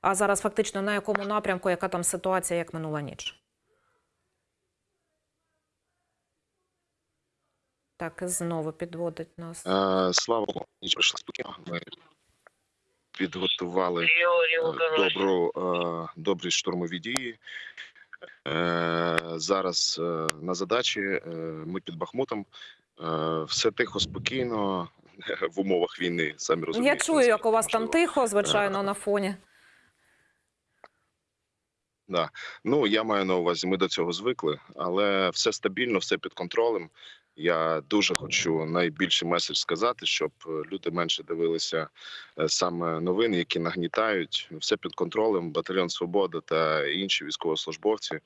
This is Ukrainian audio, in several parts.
А зараз фактично на якому напрямку, яка там ситуація, як минула ніч? Так, і знову підводить нас. Е, Слава Богу, ніч пройшла спокійно. Ми підготували е, добру, е, добрі штурмові дії. Е, Зараз на задачі ми під Бахмутом. Все тихо, спокійно в умовах війни. Самі розумієте. Я чую, як у вас там тихо, звичайно, на фоні. Да. Ну я маю на увазі, ми до цього звикли, але все стабільно, все під контролем. Я дуже хочу найбільший меседж сказати, щоб е, люди менше дивилися е, саме новини, які нагнітають. Все під контролем. Батальйон Свобода та інші військовослужбовці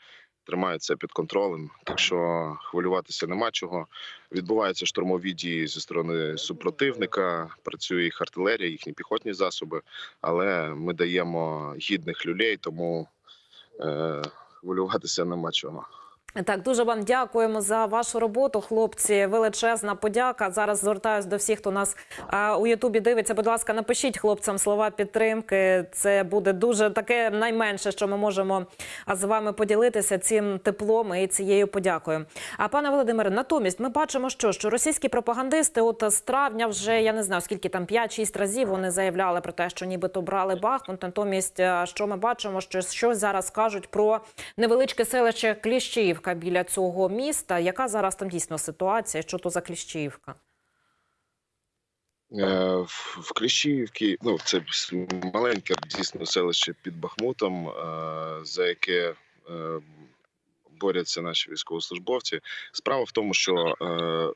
тримають це під контролем. Так що хвилюватися нема чого. Відбуваються штурмові дії зі сторони супротивника. Працює їх артилерія, їхні піхотні засоби. Але ми даємо гідних люлей, тому хвилюватися нема чого. Так, дуже вам дякуємо за вашу роботу, хлопці. Величезна подяка. Зараз звертаюсь до всіх, хто нас а, у Ютубі дивиться. Будь ласка, напишіть хлопцям слова підтримки. Це буде дуже таке найменше, що ми можемо з вами поділитися цим теплом і цією подякою. А пане Володимире, натомість ми бачимо, що, що російські пропагандисти, от з травня, вже я не знаю скільки там 5-6 разів вони заявляли про те, що нібито брали Бахмут. Натомість, що ми бачимо, що щось зараз кажуть про невеличке селище Кліщіївка біля цього міста. Яка зараз там дійсно ситуація? Що то за Кліщіївка? Е, В Кліщіївці, ну це маленьке дійсно селище під Бахмутом, е, за яке е, борються наші військовослужбовці. Справа в тому, що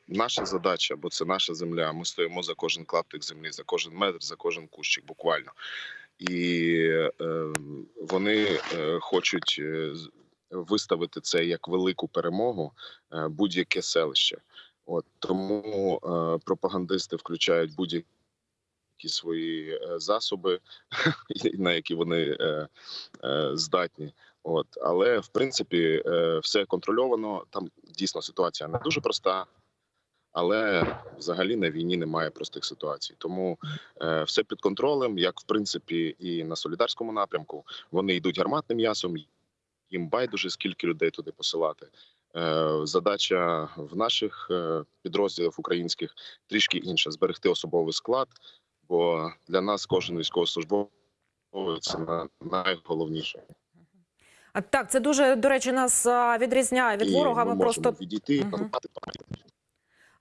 наша задача, бо це наша земля. Ми стоїмо за кожен клаптик землі, за кожен метр, за кожен кущик, буквально. І вони хочуть виставити це як велику перемогу е, будь-яке селище. От тому е, пропагандисти включають будь-які свої е, засоби, на які вони е, е, здатні. От, але в принципі е, все контрольовано. Там дійсно ситуація не дуже проста. Але взагалі на війні немає простих ситуацій, тому е, все під контролем, як в принципі і на солідарському напрямку. Вони йдуть гарматним м'ясом, їм байдуже скільки людей туди посилати. Е, задача в наших е, підрозділах українських трішки інша: зберегти особовий склад. Бо для нас кожен військовослужбовець це на- найголовніше. А так, це дуже до речі, нас відрізняє від ворога. ми Ми можемо просто відійти. Мгм.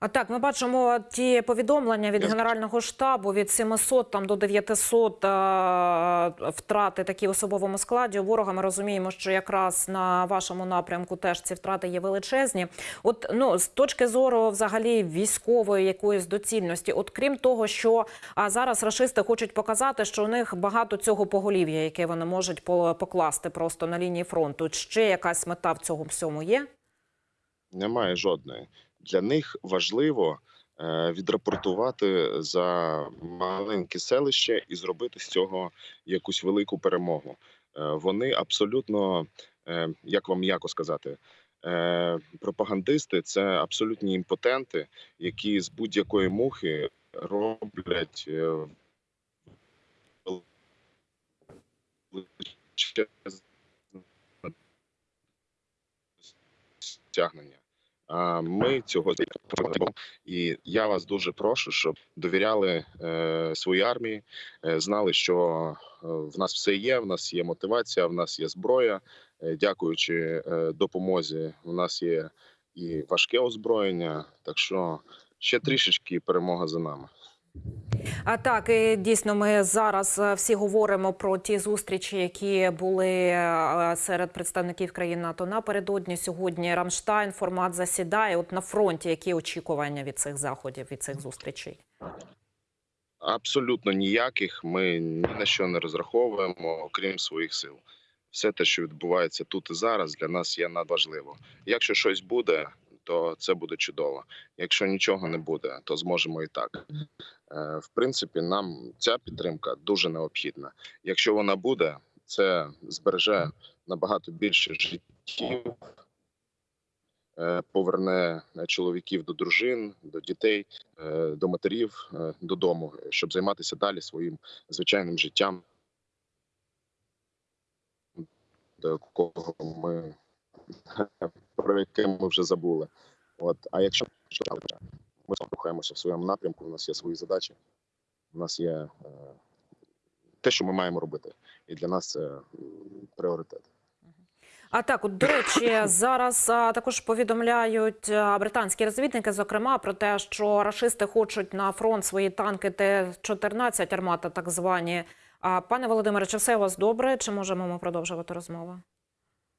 А так, ми бачимо ті повідомлення від Генерального штабу від 700 там до 900 а, втрати такі в особовому складі. У ворога ми розуміємо, що якраз на вашому напрямку теж ці втрати є величезні. От ну з точки зору взагалі військової якоїсь доцільності, от крім того, що а зараз рашисти хочуть показати, що у них багато цього поголів'я, яке вони можуть по- покласти просто на лінії фронту. Ще якась мета в цьому всьому є? Немає жодної. Для них важливо е, відрапортувати за маленьке селище і зробити з цього якусь велику перемогу. Е, вони абсолютно, е, як вам м'яко сказати, пропагандисти це абсолютні імпотенти, які з будь-якої мухи роблять стягнення. Ми цього і я вас дуже прошу, щоб довіряли е, своїй армії, е, знали, що е, в нас все є. В нас є мотивація, в нас є зброя. Дякуючи допомозі, в нас є і важке озброєння. Так що ще трішечки перемога за нами. А так дійсно, ми зараз е, всі говоримо про ті зустрічі, які були е, серед представників країн НАТО напередодні. Сьогодні Рамштайн формат засідає. От на фронті які очікування від цих заходів, від цих зустрічей? Абсолютно ніяких. Ми ні на що не розраховуємо, окрім своїх сил. Все те, що відбувається тут і зараз, для нас є надважливо. Якщо щось буде, то це буде чудово. Якщо нічого не буде, то зможемо і так. Е, В принципі, нам ця підтримка дуже необхідна. Якщо вона буде, це збереже набагато більше життів, е, поверне чоловіків до дружин, до дітей, е, до матерів додому, щоб займатися далі своїм звичайним життям. до якого ми про яке ми вже забули. От, а якщо ми рухаємося в своєму напрямку, у нас є свої задачі, у нас є е, те, що ми маємо робити, і для нас це пріоритет. А так, от до речі, зараз а, також повідомляють а, британські розвідники, зокрема, про те, що рашисти хочуть на фронт свої танки Т-14 армата, так звані. А пане Володимире, чи все у вас добре? Чи можемо ми продовжувати розмову?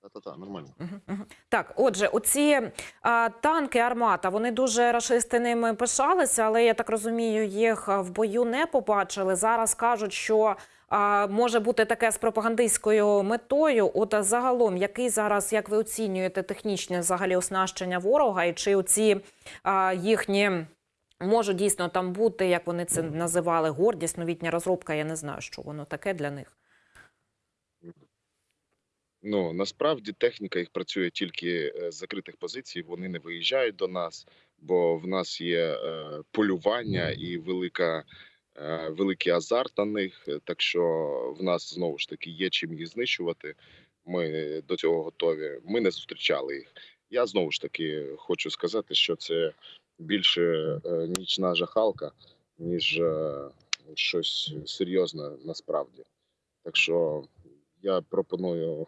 Та-та-та, нормально. Мгм, мгм. Так, отже, оці а, танки армата, вони дуже рашисти ними пишалися, але я так розумію, їх в бою не побачили. Зараз кажуть, що а, може бути таке з пропагандистською метою. От загалом, який зараз, як ви оцінюєте технічне взагалі оснащення ворога, і чи оці а, їхні можуть дійсно там бути, як вони це називали, гордість, новітня розробка? Я не знаю, що воно таке для них. Ну насправді техніка їх працює тільки е, з закритих позицій. Вони не виїжджають до нас, бо в нас є е, полювання і велика, е, великий азарт на них. Так що в нас знову ж таки є чим їх знищувати. Ми до цього готові. Ми не зустрічали їх. Я знову ж таки хочу сказати, що це більше нічна жахалка, ніж щось серйозне насправді. Так що я пропоную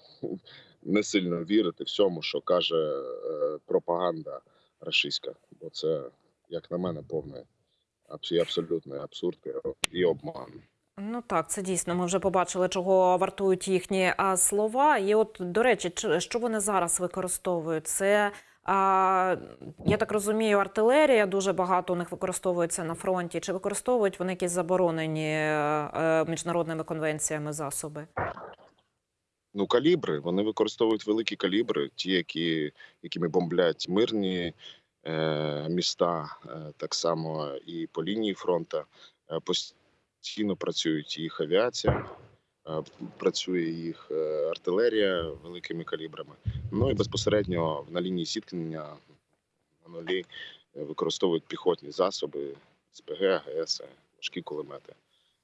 не сильно вірити всьому, що каже е, пропаганда рашистська, бо це, як на мене, повне абс- абсолютний абсурд і обман. Ну так, це дійсно. Ми вже побачили, чого вартують їхні слова. І от, до речі, що вони зараз використовують? Це я так розумію, артилерія дуже багато у них використовується на фронті. Чи використовують вони якісь заборонені е, е, міжнародними конвенціями засоби? Ну, калібри вони використовують великі калібри, ті, які, якими бомблять мирні е, міста, е, так само і по лінії фронту. Е, постійно працюють їх авіація, е, працює їх е, артилерія великими калібрами. Ну і безпосередньо на лінії зіткнення на нулі е, використовують піхотні засоби, СПГ, АГС, важкі кулемети.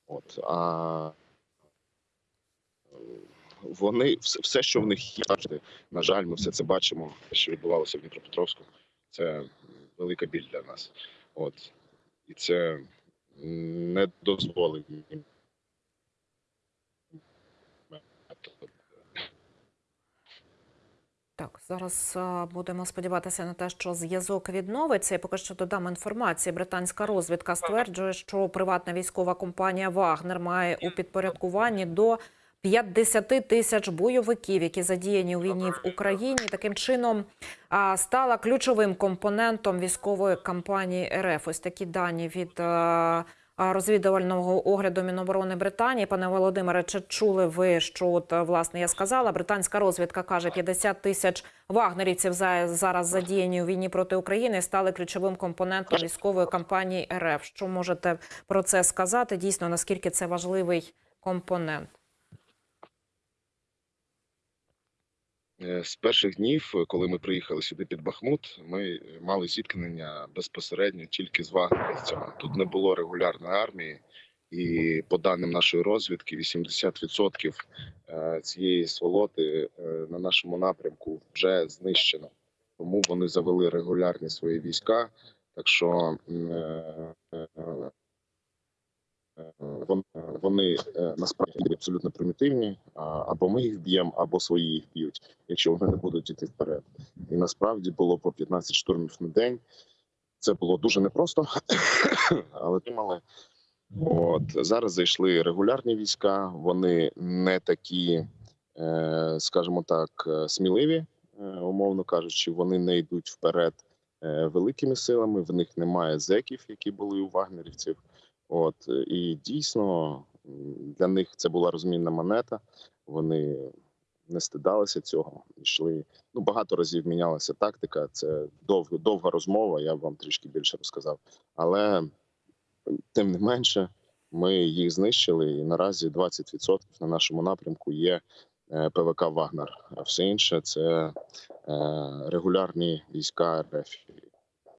От а вони все, що в них є, на жаль, ми все це бачимо. Що відбувалося в Дніпропетровську, це велика біль для нас. От і це не дозволить Так, зараз будемо сподіватися на те, що зв'язок відновиться. Я поки що додам інформації. Британська розвідка стверджує, що приватна військова компанія Вагнер має у підпорядкуванні до 50 тисяч бойовиків, які задіяні у війні в Україні. Таким чином стала ключовим компонентом військової кампанії РФ. Ось такі дані від розвідувального огляду Міноборони Британії. Пане Володимире, чи чули ви, що от власне я сказала? Британська розвідка каже, 50 тисяч вагнерівців за- зараз задіяні у війні проти України стали ключовим компонентом військової кампанії РФ. Що можете про це сказати? Дійсно, наскільки це важливий компонент? З перших днів, е, коли ми приїхали сюди під Бахмут, ми е, мали зіткнення безпосередньо тільки з вагнерівцями. Тут не було регулярної армії, і по даним нашої розвідки, 80% е, цієї сволоти е, на нашому напрямку вже знищено. Тому вони завели регулярні свої війська. Так що м, е, е, е, вон- е, вони е, насправді абсолютно примітивні. Або ми їх б'ємо, або свої їх б'ють якщо вони не будуть йти вперед. І насправді було по 15 штурмів на день. Це було дуже непросто, але тримали. От зараз зайшли регулярні війська. Вони не такі, е, скажімо так, е, сміливі, умовно кажучи, вони не йдуть вперед великими силами. В них немає зеків, які були у вагнерівців. От і дійсно для них це була розмінна монета. Вони не стидалися цього. Йшли ну багато разів мінялася тактика. Це довга довга розмова. Я вам трішки більше розказав. Але тим не менше, ми їх знищили, і наразі 20% на нашому напрямку є е, ПВК Вагнер. А все інше це е, регулярні війська РФ.